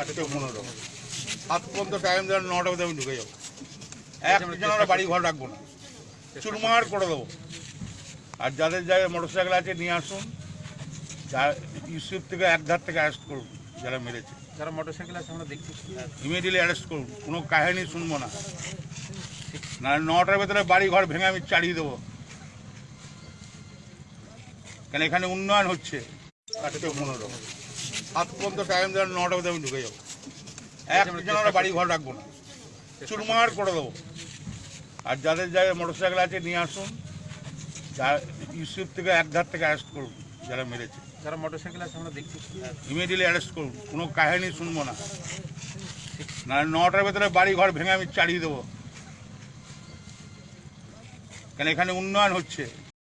চারটে পনেরো সাত পর্যন্ত টাইম দেওয়ার নটা মধ্যে আমি ঢুকে যাব। একজন আমরা বাড়ি ঘর রাখব না। চুরমার করে দেবো। আর যাদের জায়গায় মোটর সাইকেল আছে নিয়ে আসুন। যা ইউসুফ থেকে এক ধার থেকে অ্যারেস্ট করুন যারা মেরেছে। যারা মোটরসাইকেল আছে আমরা দেখছি। ইমিডিয়েটলি অ্যারেস্ট করুন। কোনো কাহিনী শুনব না। না নটার ভেতরে বাড়ি ঘর ভেঙে আমি চালিয়ে দেবো। কেন এখানে উন্নয়ন হচ্ছে? চারটে পনেরো সাত পর্যন্ত টাইম দেওয়ার নটা মধ্যে আমি ঢুকে যাব। একজন আমরা বাড়ি ঘর রাখব না। চুরমার করে দেবো। আর যাদের মোটর সাইকেল আছে নিয়ে আসুন। ইউসুফ থেকে এক ধার থেকে অ্যারেস্ট করুন যারা মেরেছে। যারা মোটরসাইকেল আছে আমরা দেখছি। ইমিডিয়েটলি অ্যারেস্ট করুন। কোনো কাহিনী শুনব না। না নটার ভেতরে বাড়ি ঘর ভেঙে আমি চালিয়ে দেবো। কেন এখানে উন্নয়ন হচ্ছে?